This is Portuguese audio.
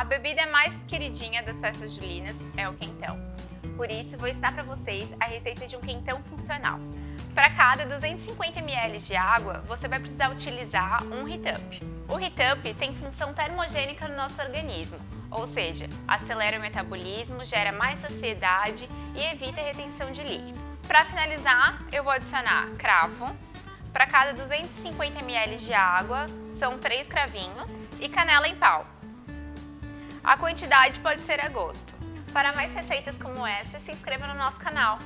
A bebida mais queridinha das festas julinas é o quentão. Por isso, vou ensinar para vocês a receita de um quentão funcional. Para cada 250 ml de água, você vai precisar utilizar um heat-up. O heat-up tem função termogênica no nosso organismo, ou seja, acelera o metabolismo, gera mais saciedade e evita a retenção de líquidos. Para finalizar, eu vou adicionar cravo. Para cada 250 ml de água, são 3 cravinhos e canela em pau. A quantidade pode ser a gosto. Para mais receitas como essa, se inscreva no nosso canal.